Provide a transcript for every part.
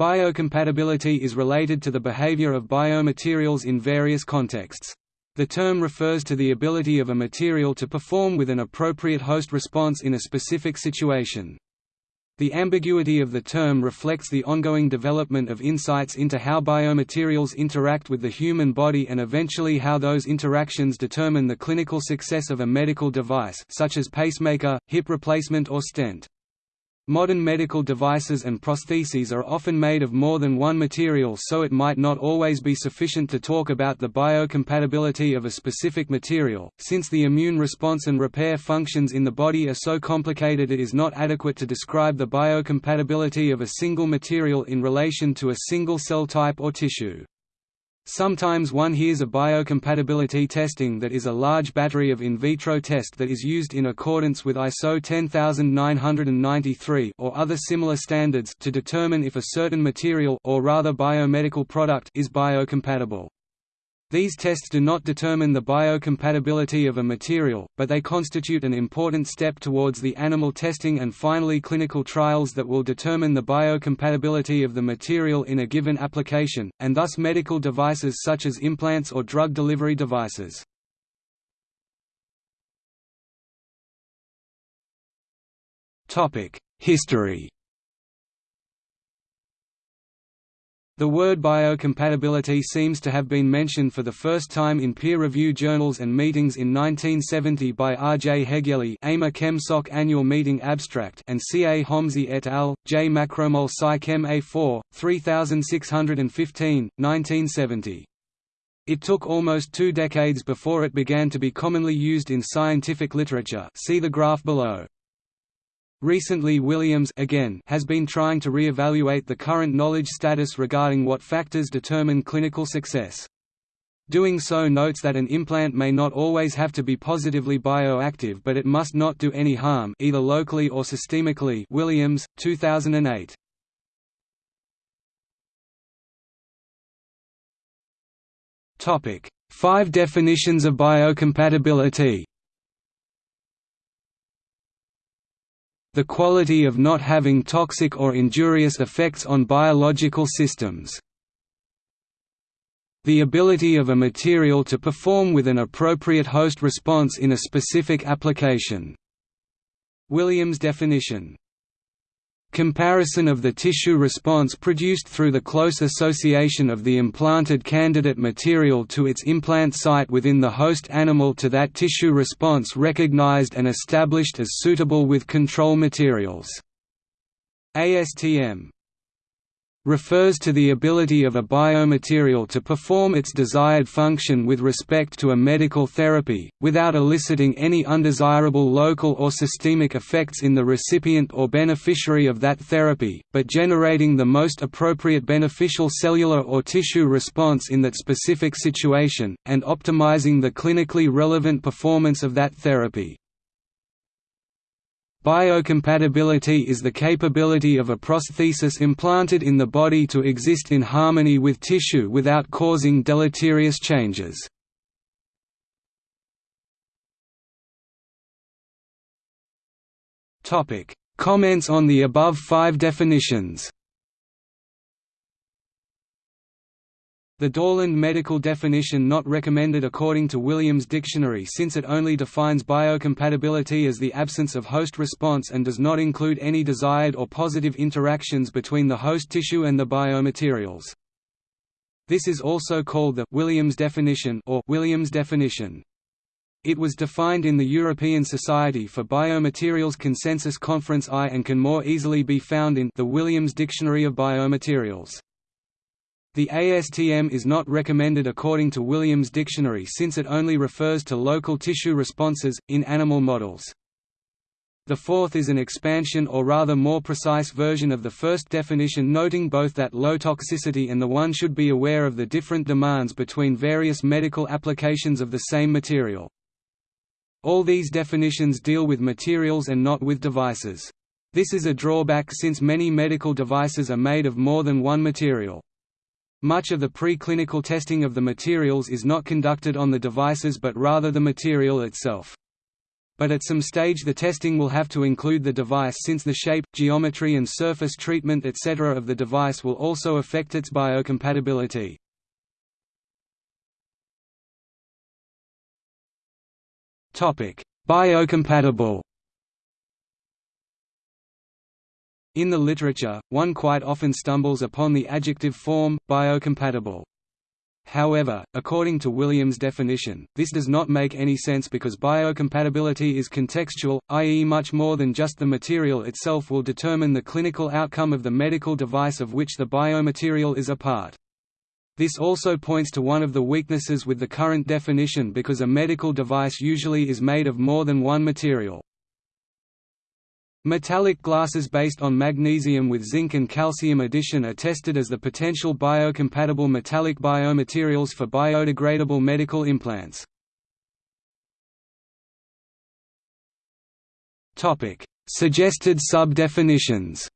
Biocompatibility is related to the behavior of biomaterials in various contexts. The term refers to the ability of a material to perform with an appropriate host response in a specific situation. The ambiguity of the term reflects the ongoing development of insights into how biomaterials interact with the human body and eventually how those interactions determine the clinical success of a medical device such as pacemaker, hip replacement or stent. Modern medical devices and prostheses are often made of more than one material so it might not always be sufficient to talk about the biocompatibility of a specific material, since the immune response and repair functions in the body are so complicated it is not adequate to describe the biocompatibility of a single material in relation to a single cell type or tissue. Sometimes one hears of biocompatibility testing that is a large battery of in vitro test that is used in accordance with ISO 10993 or other similar standards to determine if a certain material or rather biomedical product is biocompatible. These tests do not determine the biocompatibility of a material, but they constitute an important step towards the animal testing and finally clinical trials that will determine the biocompatibility of the material in a given application, and thus medical devices such as implants or drug delivery devices. History The word biocompatibility seems to have been mentioned for the first time in peer-review journals and meetings in 1970 by R. J. Hegyeli Annual Meeting Abstract and C. A. Homsy et al., J. Macromol Sci Chem A4, 3615, 1970. It took almost two decades before it began to be commonly used in scientific literature see the graph below. Recently Williams again has been trying to re-evaluate the current knowledge status regarding what factors determine clinical success. Doing so notes that an implant may not always have to be positively bioactive but it must not do any harm either locally or systemically Williams, 2008. Five definitions of biocompatibility the quality of not having toxic or injurious effects on biological systems. The ability of a material to perform with an appropriate host response in a specific application. Williams' definition Comparison of the tissue response produced through the close association of the implanted candidate material to its implant site within the host animal to that tissue response recognized and established as suitable with control materials. ASTM refers to the ability of a biomaterial to perform its desired function with respect to a medical therapy, without eliciting any undesirable local or systemic effects in the recipient or beneficiary of that therapy, but generating the most appropriate beneficial cellular or tissue response in that specific situation, and optimizing the clinically relevant performance of that therapy. Biocompatibility is the capability of a prosthesis implanted in the body to exist in harmony with tissue without causing deleterious changes. Comments on the above five definitions The Dorland medical definition not recommended according to Williams Dictionary since it only defines biocompatibility as the absence of host response and does not include any desired or positive interactions between the host tissue and the biomaterials. This is also called the Williams definition or Williams definition. It was defined in the European Society for Biomaterials Consensus Conference I and can more easily be found in the Williams Dictionary of Biomaterials. The ASTM is not recommended according to Williams Dictionary since it only refers to local tissue responses, in animal models. The fourth is an expansion or rather more precise version of the first definition noting both that low toxicity and the one should be aware of the different demands between various medical applications of the same material. All these definitions deal with materials and not with devices. This is a drawback since many medical devices are made of more than one material. Much of the preclinical testing of the materials is not conducted on the devices but rather the material itself. but at some stage the testing will have to include the device since the shape, geometry and surface treatment etc. of the device will also affect its biocompatibility. Biocompatible In the literature, one quite often stumbles upon the adjective form, biocompatible. However, according to Williams' definition, this does not make any sense because biocompatibility is contextual, i.e. much more than just the material itself will determine the clinical outcome of the medical device of which the biomaterial is a part. This also points to one of the weaknesses with the current definition because a medical device usually is made of more than one material. Metallic glasses based on magnesium with zinc and calcium addition are tested as the potential biocompatible metallic biomaterials for biodegradable medical implants. Suggested sub-definitions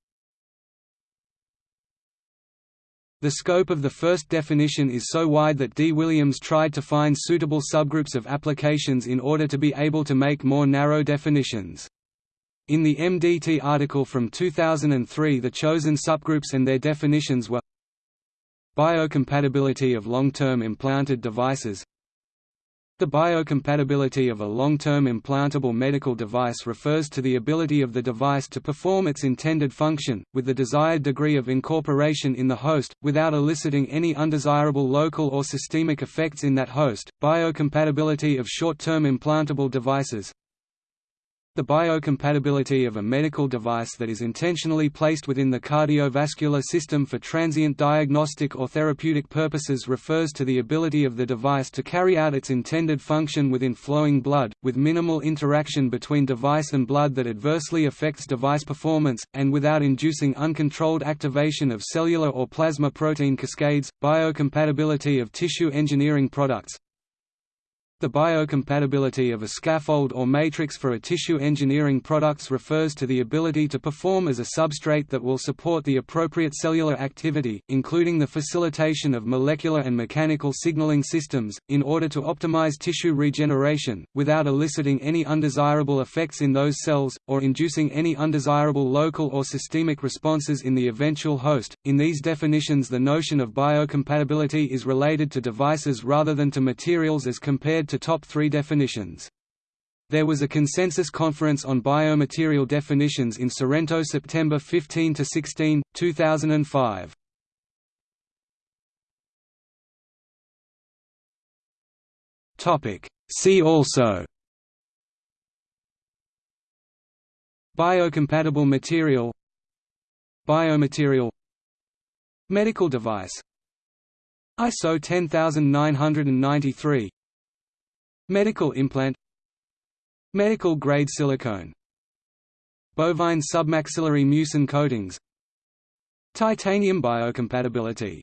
The scope of the first definition is so wide that D. Williams tried to find suitable subgroups of applications in order to be able to make more narrow definitions. In the MDT article from 2003 the chosen subgroups and their definitions were Biocompatibility of long-term implanted devices The biocompatibility of a long-term implantable medical device refers to the ability of the device to perform its intended function, with the desired degree of incorporation in the host, without eliciting any undesirable local or systemic effects in that host. Biocompatibility of short-term implantable devices the biocompatibility of a medical device that is intentionally placed within the cardiovascular system for transient diagnostic or therapeutic purposes refers to the ability of the device to carry out its intended function within flowing blood, with minimal interaction between device and blood that adversely affects device performance, and without inducing uncontrolled activation of cellular or plasma protein cascades. Biocompatibility of tissue engineering products the biocompatibility of a scaffold or matrix for a tissue engineering products refers to the ability to perform as a substrate that will support the appropriate cellular activity, including the facilitation of molecular and mechanical signaling systems, in order to optimize tissue regeneration, without eliciting any undesirable effects in those cells, or inducing any undesirable local or systemic responses in the eventual host. In these definitions the notion of biocompatibility is related to devices rather than to materials as compared to to top three definitions. There was a consensus conference on biomaterial definitions in Sorrento September 15–16, 2005. See also. Biocompatible material. Biomaterial. Medical device. ISO 10993 Medical implant. Medical grade silicone. Bovine submaxillary mucin coatings. Titanium biocompatibility